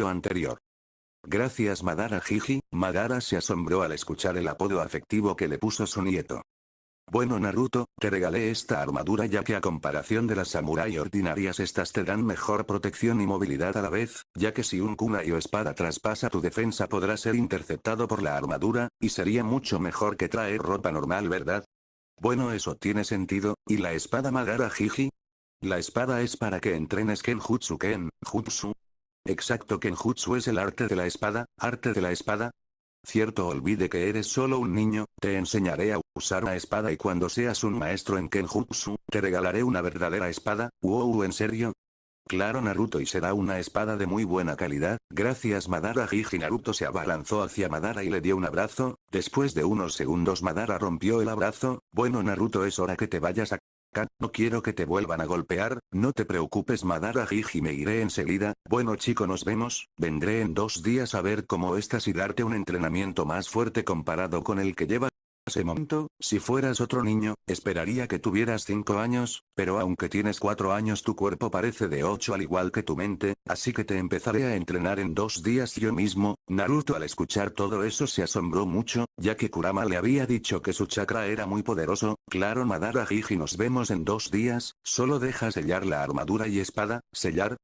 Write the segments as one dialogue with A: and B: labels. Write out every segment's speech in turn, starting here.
A: anterior. Gracias Madara Jiji, Madara se asombró al escuchar el apodo afectivo que le puso su nieto. Bueno Naruto, te regalé esta armadura ya que a comparación de las samurai ordinarias estas te dan mejor protección y movilidad a la vez, ya que si un kunai o espada traspasa tu defensa podrá ser interceptado por la armadura, y sería mucho mejor que traer ropa normal ¿verdad? Bueno eso tiene sentido, ¿y la espada Madara Jiji? La espada es para que entrenes Kenjutsu Ken, Jutsu. Exacto Kenjutsu es el arte de la espada, arte de la espada, Cierto olvide que eres solo un niño, te enseñaré a usar una espada y cuando seas un maestro en Kenjutsu, te regalaré una verdadera espada, wow ¿en serio? Claro Naruto y será una espada de muy buena calidad, gracias Madara. Jiji Naruto se abalanzó hacia Madara y le dio un abrazo, después de unos segundos Madara rompió el abrazo, bueno Naruto es hora que te vayas a no quiero que te vuelvan a golpear, no te preocupes Madara Jiji me iré enseguida, bueno chico nos vemos, vendré en dos días a ver cómo estás y darte un entrenamiento más fuerte comparado con el que llevas ese momento, si fueras otro niño, esperaría que tuvieras 5 años, pero aunque tienes 4 años tu cuerpo parece de 8 al igual que tu mente, así que te empezaré a entrenar en dos días yo mismo, Naruto al escuchar todo eso se asombró mucho, ya que Kurama le había dicho que su chakra era muy poderoso, claro Madara Jiji nos vemos en dos días, solo deja sellar la armadura y espada, sellar,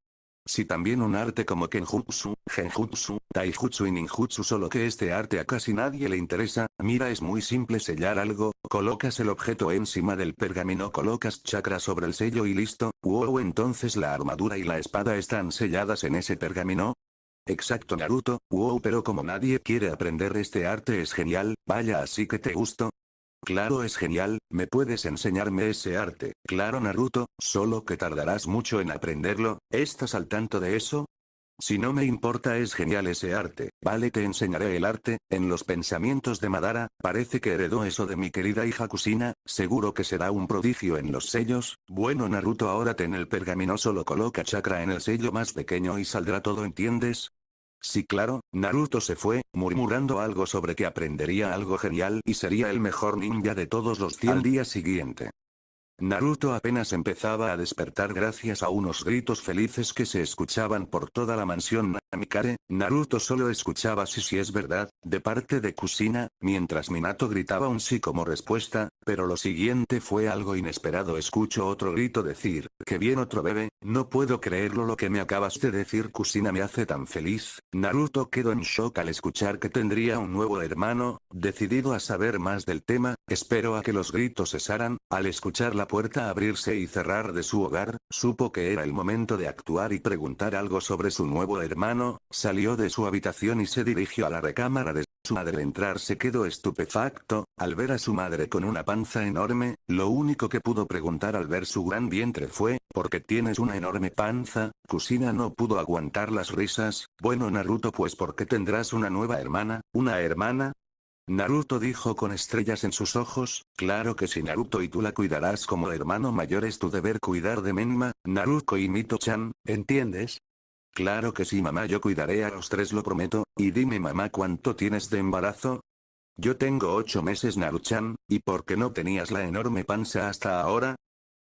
A: si también un arte como Kenjutsu, Genjutsu, Taijutsu y Ninjutsu solo que este arte a casi nadie le interesa, mira es muy simple sellar algo, colocas el objeto encima del pergamino colocas chakra sobre el sello y listo, wow entonces la armadura y la espada están selladas en ese pergamino, Exacto Naruto, wow pero como nadie quiere aprender este arte es genial, vaya así que te gusto, Claro es genial, ¿me puedes enseñarme ese arte? Claro Naruto, solo que tardarás mucho en aprenderlo, ¿estás al tanto de eso? Si no me importa es genial ese arte, vale te enseñaré el arte, en los pensamientos de Madara, parece que heredó eso de mi querida hija Kusina, seguro que será un prodigio en los sellos, bueno Naruto ahora ten el pergamino solo coloca chakra en el sello más pequeño y saldrá todo entiendes, Sí claro, Naruto se fue, murmurando algo sobre que aprendería algo genial y sería el mejor ninja de todos los 100 al día siguiente. Naruto apenas empezaba a despertar gracias a unos gritos felices que se escuchaban por toda la mansión Namikare, Naruto solo escuchaba si si es verdad, de parte de Kusina, mientras Minato gritaba un sí como respuesta, pero lo siguiente fue algo inesperado. Escucho otro grito decir, que bien otro bebé, no puedo creerlo lo que me acabas de decir Kusina me hace tan feliz, Naruto quedó en shock al escuchar que tendría un nuevo hermano, decidido a saber más del tema, espero a que los gritos cesaran, al escuchar la puerta abrirse y cerrar de su hogar, supo que era el momento de actuar y preguntar algo sobre su nuevo hermano, salió de su habitación y se dirigió a la recámara de su madre. Al entrar se quedó estupefacto, al ver a su madre con una panza enorme, lo único que pudo preguntar al ver su gran vientre fue, ¿por qué tienes una enorme panza? Kusina no pudo aguantar las risas, bueno Naruto pues porque tendrás una nueva hermana, una hermana, Naruto dijo con estrellas en sus ojos, claro que si Naruto y tú la cuidarás como hermano mayor. Es tu deber cuidar de Menma, Naruto y Mito-chan, ¿entiendes? Claro que sí mamá yo cuidaré a los tres lo prometo, y dime mamá cuánto tienes de embarazo, yo tengo ocho meses Naruchan, ¿y por qué no tenías la enorme panza hasta ahora?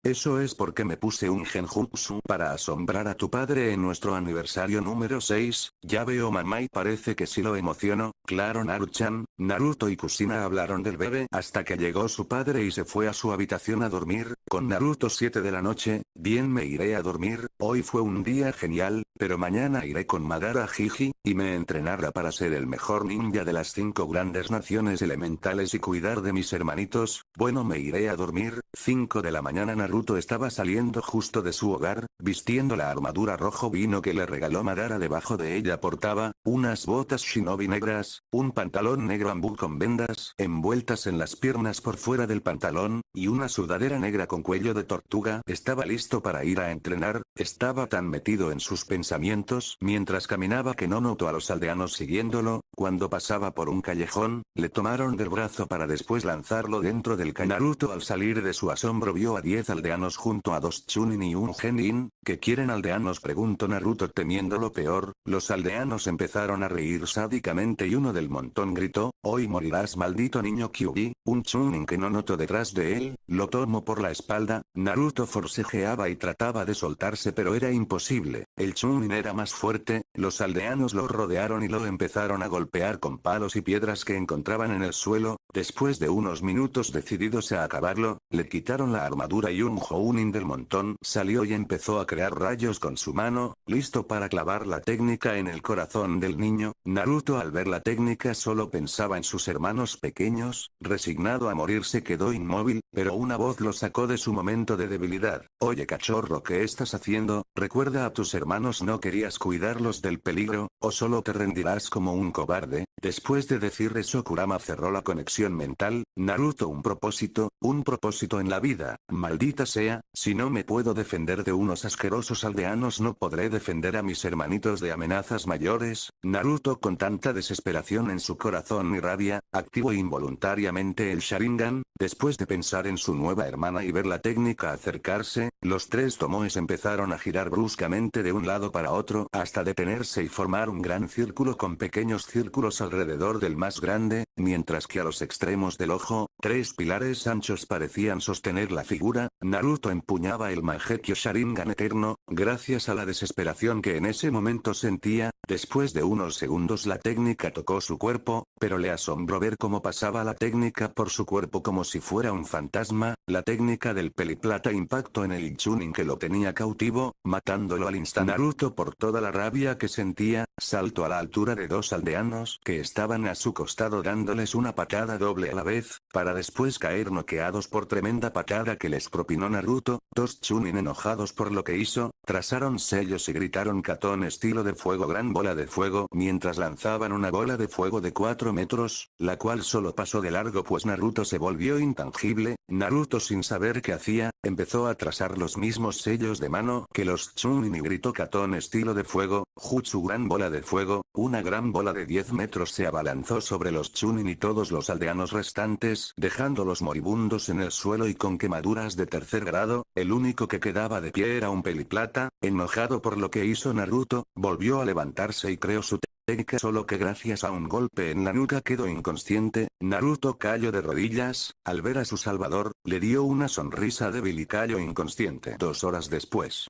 A: Eso es porque me puse un genjutsu para asombrar a tu padre en nuestro aniversario número 6, ya veo mamá y parece que sí lo emociono, claro Naruchan, Naruto y Kusina hablaron del bebé hasta que llegó su padre y se fue a su habitación a dormir, con Naruto 7 de la noche, bien me iré a dormir, hoy fue un día genial, pero mañana iré con Madara Jiji, y me entrenará para ser el mejor ninja de las cinco grandes naciones elementales y cuidar de mis hermanitos, bueno me iré a dormir, 5 de la mañana Naruto estaba saliendo justo de su hogar, vistiendo la armadura rojo vino que le regaló Madara debajo de ella portaba, unas botas shinobi negras, un pantalón negro ambú con vendas envueltas en las piernas por fuera del pantalón, y una sudadera negra con cuello de tortuga, estaba listo para ir a entrenar, estaba tan metido en sus pensamientos mientras caminaba que no notó a los aldeanos siguiéndolo, Cuando pasaba por un callejón, le tomaron del brazo para después lanzarlo dentro del ca- Naruto al salir de su asombro vio a 10 aldeanos junto a dos Chunin y un Genin, ¿qué quieren aldeanos? preguntó Naruto temiendo lo peor, los aldeanos empezaron a reír sádicamente y uno del montón gritó, hoy morirás maldito niño Kyuubi, un Chunin que no notó detrás de él, lo tomó por la espalda, Naruto forcejeaba y trataba de soltarse pero era imposible, el Chunin era más fuerte, los aldeanos lo rodearon y lo empezaron a golpear con palos y piedras que encontraban en el suelo, después de unos minutos decididos a acabarlo, le quitaron la armadura y un Jounin del montón salió y empezó a crear rayos con su mano, listo para clavar la técnica en el corazón del niño, Naruto al ver la técnica solo pensaba en sus hermanos pequeños, resignado a morir se quedó inmóvil, pero una voz lo sacó de su momento de debilidad, oye cachorro ¿qué estás haciendo? Recuerda a tus hermanos no querías cuidarlos del peligro, o solo te rendirás como un cobarde, después de decir eso Kurama cerró la conexión mental, Naruto un propósito, un propósito en la vida, maldita sea, si no me puedo defender de unos asquerosos aldeanos no podré defender a mis hermanitos de amenazas mayores, Naruto con tanta desesperación en su corazón y rabia, activó involuntariamente el Sharingan, después de pensar en su nueva hermana y ver la técnica acercarse, los tres tomoes empezaron a girar bruscamente de un lado para otro hasta detenerse y formar un gran círculo con pequeños círculos alrededor del más grande, mientras que a los extremos del ojo, tres pilares anchos parecían sostener la figura, Naruto empuñaba el Mangekyo Sharingan eterno, gracias a la desesperación que en ese momento sentía, después de unos segundos la técnica tocó su cuerpo, pero le asombró ver cómo pasaba la técnica por su cuerpo como si fuera un fantasma, la técnica del peliplata impactó en el Chunin que lo tenía cautivo, matándolo al instante Naruto por toda la rabia que sentía, saltó a la altura de dos aldeanos que estaban a su costado dándoles una patada doble a la vez, para después caer noqueados por tremenda patada que les propinó Naruto, dos Chunin enojados por lo que hizo, trazaron sellos y gritaron Katón estilo de fuego gran bola de fuego mientras lanzaban una bola de fuego de 4 metros, la cual solo pasó de largo pues Naruto se volvió intangible, Naruto sin saber qué hacía, empezó a trazar los mismos sellos de mano que los Chunin y gritó Katón estilo de fuego, Jutsu gran bola de fuego, una gran bola de 10 metros se abalanzó sobre los Chunin y todos los aldeanos restantes, dejándolos moribundos en el suelo y con quemaduras de tercer grado, el único que quedaba de pie era un peliplata, enojado por lo que hizo Naruto, volvió a levantarse y creó su técnica solo que gracias a un golpe en la nuca quedó inconsciente, Naruto cayó de rodillas, al ver a su salvador, le dio una sonrisa débil y cayó inconsciente. Dos horas después.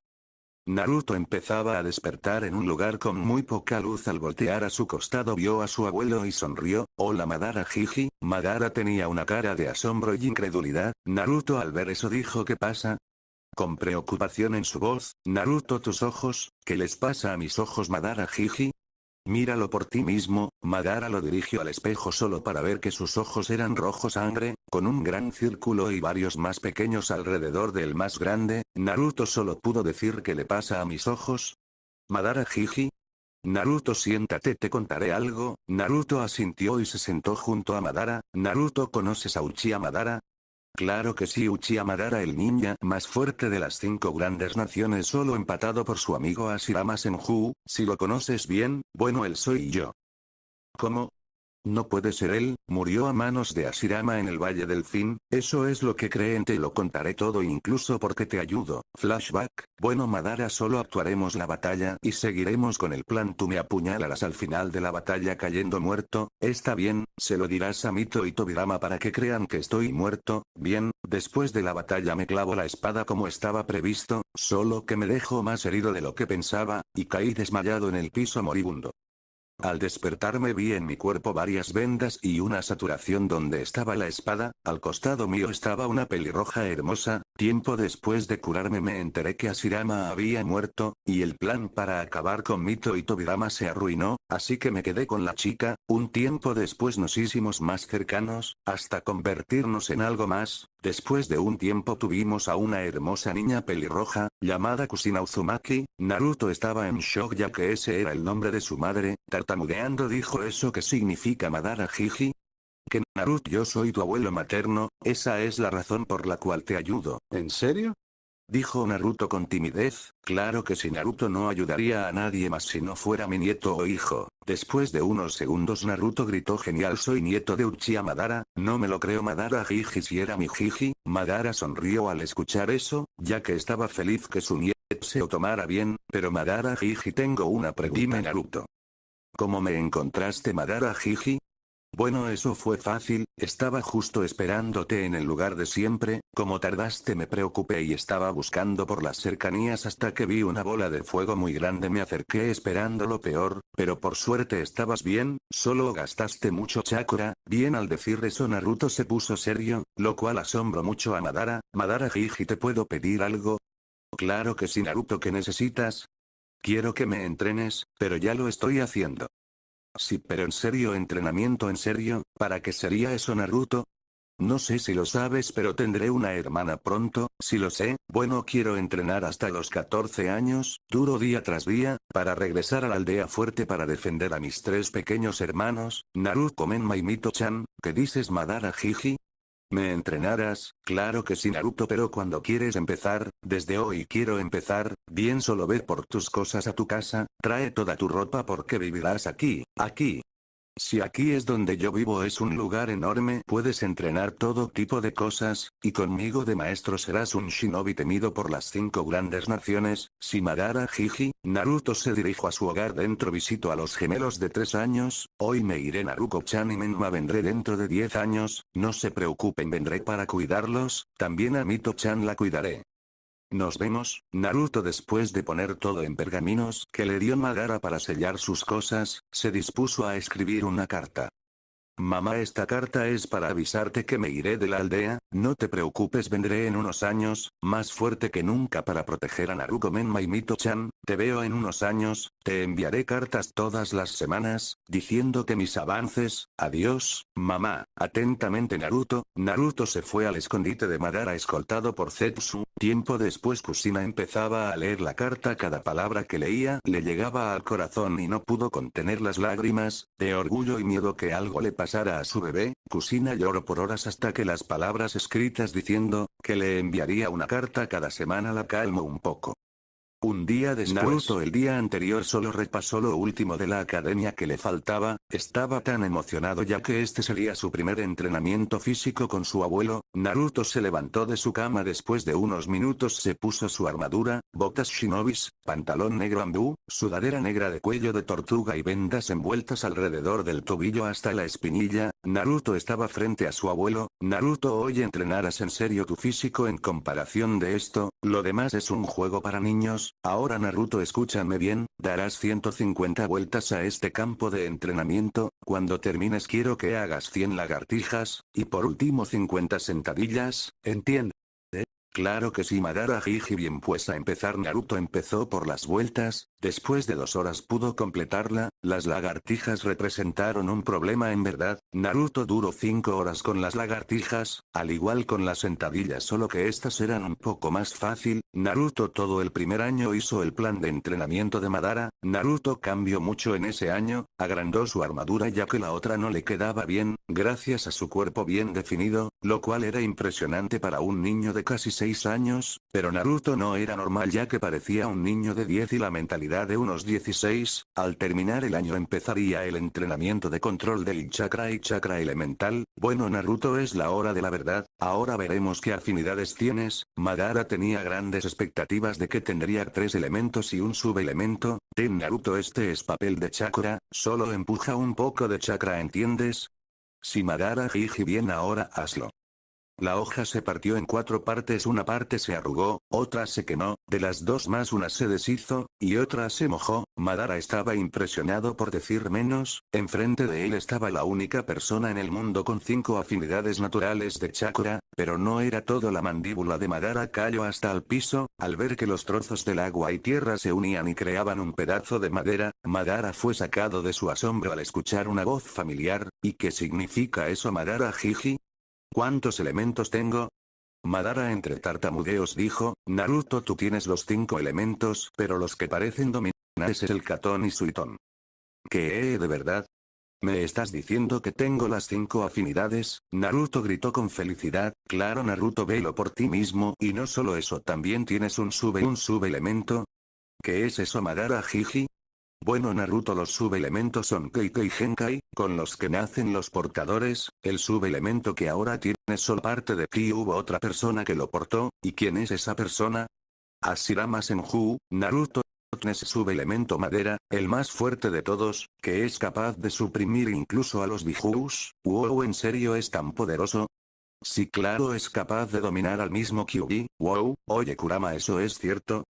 A: Naruto empezaba a despertar en un lugar con muy poca luz al voltear a su costado vio a su abuelo y sonrió, hola Madara Jiji, Madara tenía una cara de asombro y incredulidad, Naruto al ver eso dijo ¿qué pasa? Con preocupación en su voz, Naruto tus ojos, ¿qué les pasa a mis ojos Madara Jiji? Míralo por ti mismo, Madara lo dirigió al espejo solo para ver que sus ojos eran rojo sangre, con un gran círculo y varios más pequeños alrededor del más grande, Naruto solo pudo decir que le pasa a mis ojos. Madara Jiji. Naruto siéntate te contaré algo, Naruto asintió y se sentó junto a Madara, Naruto conoces a Uchiha Madara, Claro que sí Uchiha Madara el ninja más fuerte de las cinco grandes naciones solo empatado por su amigo Ashirama Senju, si lo conoces bien, bueno él soy yo. ¿Cómo? No puede ser él, murió a manos de Ashirama en el Valle del Fin, eso es lo que creen te lo contaré todo incluso porque te ayudo. Flashback, bueno Madara solo actuaremos la batalla y seguiremos con el plan tú me apuñalarás al final de la batalla cayendo muerto, está bien, se lo dirás a Mito y Tobirama para que crean que estoy muerto, bien, después de la batalla me clavo la espada como estaba previsto, solo que me dejo más herido de lo que pensaba, y caí desmayado en el piso moribundo. Al despertarme vi en mi cuerpo varias vendas y una saturación donde estaba la espada, al costado mío estaba una pelirroja hermosa, tiempo después de curarme me enteré que Ashirama había muerto, y el plan para acabar con Mito y Tobirama se arruinó, así que me quedé con la chica, un tiempo después nos hicimos más cercanos, hasta convertirnos en algo más, después de un tiempo tuvimos a una hermosa niña pelirroja, llamada Kusina Uzumaki, Naruto estaba en shock ya que ese era el nombre de su madre, tartamudeando dijo eso que significa Madara Jiji. Que Naruto yo soy tu abuelo materno, esa es la razón por la cual te ayudo. ¿En serio? Dijo Naruto con timidez, claro que si Naruto no ayudaría a nadie más si no fuera mi nieto o hijo. Después de unos segundos Naruto gritó genial soy nieto de Uchiha Madara, no me lo creo Madara Jiji si era mi Jiji, Madara sonrió al escuchar eso, ya que estaba feliz que su nieto se lo tomara bien, pero Madara Jiji tengo una pregunta Naruto. ¿Cómo me encontraste Madara Jiji? Bueno eso fue fácil, estaba justo esperándote en el lugar de siempre, como tardaste me preocupé y estaba buscando por las cercanías hasta que vi una bola de fuego muy grande me acerqué esperando lo peor, pero por suerte estabas bien, solo gastaste mucho chakra, bien al decir eso Naruto se puso serio, lo cual asombró mucho a Madara, Madara Jiji te puedo pedir algo? Claro que sí Naruto ¿qué necesitas? Quiero que me entrenes, pero ya lo estoy haciendo. Sí, pero en serio, entrenamiento en serio, ¿para qué sería eso Naruto? No sé si lo sabes pero tendré una hermana pronto, si lo sé, bueno quiero entrenar hasta los 14 años, duro día tras día, para regresar a la aldea fuerte para defender a mis tres pequeños hermanos, Naruto Menma y Mito-chan, ¿qué dices Madara Jiji? ¿Me entrenarás? Claro que sí Naruto pero cuando quieres empezar, desde hoy quiero empezar, bien solo ve por tus cosas a tu casa, trae toda tu ropa porque vivirás aquí, aquí, si aquí es donde yo vivo es un lugar enorme puedes entrenar todo tipo de cosas, y conmigo de maestro serás un shinobi temido por las cinco grandes naciones, si Madara Jiji, Naruto se dirijo a su hogar dentro visito a los gemelos de tres años, hoy me iré Naruto-chan y Menma vendré dentro de diez años, no se preocupen vendré para cuidarlos, también a Mito-chan la cuidaré. Nos vemos, Naruto después de poner todo en pergaminos que le dio Madara para sellar sus cosas, se dispuso a escribir una carta. Mamá esta carta es para avisarte que me iré de la aldea, no te preocupes vendré en unos años, más fuerte que nunca para proteger a Naruto Menma y Mito-chan, te veo en unos años, te enviaré cartas todas las semanas, diciendo que mis avances, adiós, mamá, atentamente Naruto, Naruto se fue al escondite de Madara escoltado por Zetsu, tiempo después Kusina empezaba a leer la carta. Cada palabra que leía le llegaba al corazón y no pudo contener las lágrimas, de orgullo y miedo que algo le pasara a su bebé, Kusina lloró por horas hasta que las palabras escritas diciendo, que le enviaría una carta cada semana la calmó un poco. Un día después. Naruto el día anterior solo repasó lo último de la academia que le faltaba, estaba tan emocionado ya que este sería su primer entrenamiento físico con su abuelo, Naruto se levantó de su cama después de unos minutos se puso su armadura, botas shinobis, pantalón negro ambú, sudadera negra de cuello de tortuga y vendas envueltas alrededor del tobillo hasta la espinilla, Naruto estaba frente a su abuelo, Naruto hoy entrenarás en serio tu físico en comparación de esto, lo demás es un juego para niños, ahora Naruto escúchame bien, darás 150 vueltas a este campo de entrenamiento, cuando termines quiero que hagas 100 lagartijas, y por último 50 sentadillas, ¿entiendes? Claro que sí Madara Jiji bien pues a empezar Naruto empezó por las vueltas, después de dos horas pudo completarla, las lagartijas representaron un problema en verdad, Naruto duró cinco horas con las lagartijas, al igual con las sentadillas solo que estas eran un poco más fácil, Naruto todo el primer año hizo el plan de entrenamiento de Madara, Naruto cambió mucho en ese año, agrandó su armadura ya que la otra no le quedaba bien, gracias a su cuerpo bien definido, lo cual era impresionante para un niño de casi años, pero Naruto no era normal ya que parecía un niño de 10 y la mentalidad de unos 16, al terminar el año empezaría el entrenamiento de control del chakra y chakra elemental, bueno Naruto es la hora de la verdad, ahora veremos qué afinidades tienes, Madara tenía grandes expectativas de que tendría tres elementos y un subelemento, ten Naruto este es papel de chakra, solo empuja un poco de chakra ¿entiendes? Si Madara Jiji bien ahora hazlo. La hoja se partió en cuatro partes una parte se arrugó, otra se quemó, de las dos más una se deshizo, y otra se mojó, Madara estaba impresionado por decir menos, enfrente de él estaba la única persona en el mundo con cinco afinidades naturales de chakra, pero no era todo la mandíbula de Madara cayó hasta el piso, al ver que los trozos del agua y tierra se unían y creaban un pedazo de madera, Madara fue sacado de su asombro al escuchar una voz familiar, ¿y qué significa eso Madara Jiji? ¿Cuántos elementos tengo? Madara entre tartamudeos dijo, Naruto tú tienes los cinco elementos, pero los que parecen dominar es el Katon y Suiton. ¿Qué, de verdad? ¿Me estás diciendo que tengo las cinco afinidades? Naruto gritó con felicidad, claro Naruto velo por ti mismo y no solo eso también tienes un sube un sube elemento. ¿Qué es eso Madara Jiji? Bueno Naruto los subelementos son Keikei Genkai, con los que nacen los portadores, el subelemento que ahora tiene solo parte de Ki hubo otra persona que lo portó, ¿y quién es esa persona? Asirama Senju, Naruto, ese subelemento madera, el más fuerte de todos, que es capaz de suprimir incluso a los Bijus, wow en serio es tan poderoso, Sí claro es capaz de dominar al mismo Kyuubi, wow, oye Kurama eso es cierto,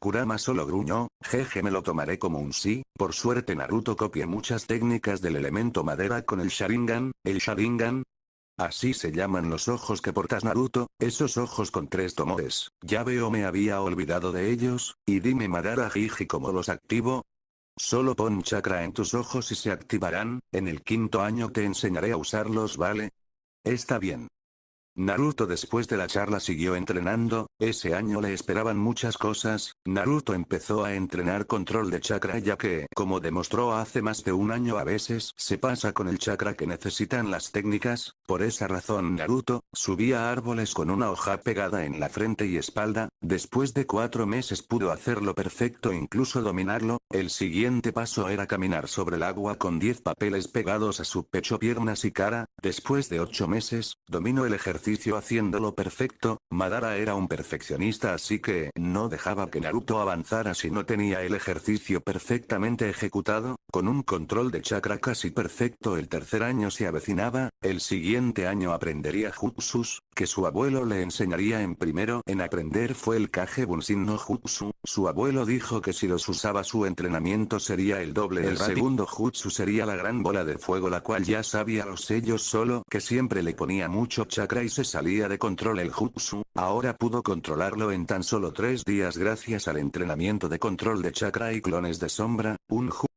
A: Kurama solo gruñó, jeje me lo tomaré como un sí, por suerte Naruto copia muchas técnicas del elemento madera con el Sharingan, el Sharingan. Así se llaman los ojos que portas Naruto, esos ojos con tres tomores, ya veo me había olvidado de ellos, y dime Madara Jiji cómo los activo, Solo pon chakra en tus ojos y se activarán, en el quinto año te enseñaré a usarlos ¿vale? Está bien. Naruto después de la charla siguió entrenando, ese año le esperaban muchas cosas, Naruto empezó a entrenar control de chakra ya que, como demostró hace más de un año a veces se pasa con el chakra que necesitan las técnicas, por esa razón Naruto, subía árboles con una hoja pegada en la frente y espalda, después de cuatro meses pudo hacerlo perfecto incluso dominarlo, el siguiente paso era caminar sobre el agua con 10 papeles pegados a su pecho piernas y cara, después de ocho meses, dominó el ejercicio haciéndolo perfecto, Madara era un perfeccionista así que no dejaba que Naruto avanzara si no tenía el ejercicio perfectamente ejecutado, con un control de chakra casi perfecto el tercer año se avecinaba, el siguiente año aprendería jutsus, que su abuelo le enseñaría en primero en aprender fue el Kage Bunshin no Jutsu, su abuelo dijo que si los usaba su entrenamiento sería el doble el segundo Jutsu sería la gran bola de fuego la cual ya sabía los sellos solo que siempre le ponía mucho chakra y se salía de control el Jutsu, ahora pudo controlarlo en tan solo tres días gracias al entrenamiento de control de chakra y clones de sombra, un Jutsu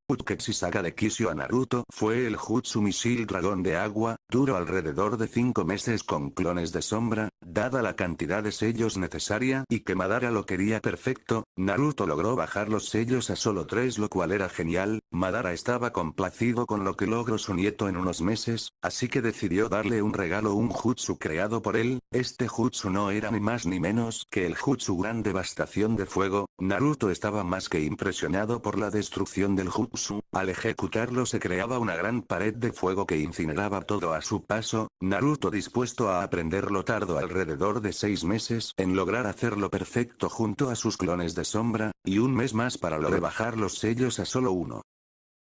A: saca de Kisho a Naruto fue el Jutsu Misil Dragón de Agua, duró alrededor de 5 meses con clones de sombra, dada la cantidad de sellos necesaria y que Madara lo quería perfecto, Naruto logró bajar los sellos a solo 3 lo cual era genial, Madara estaba complacido con lo que logró su nieto en unos meses, así que decidió darle un regalo un Jutsu creado por él, este Jutsu no era ni más ni menos que el Jutsu Gran Devastación de Fuego, Naruto estaba más que impresionado por la destrucción del Jutsu al ejecutarlo se creaba una gran pared de fuego que incineraba todo a su paso, Naruto dispuesto a aprenderlo tardó alrededor de seis meses en lograr hacerlo perfecto junto a sus clones de sombra, y un mes más para lograr bajar los sellos a solo uno.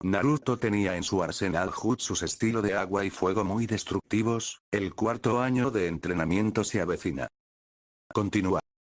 A: Naruto tenía en su arsenal jutsus estilo de agua y fuego muy destructivos, el cuarto año de entrenamiento se avecina. Continúa.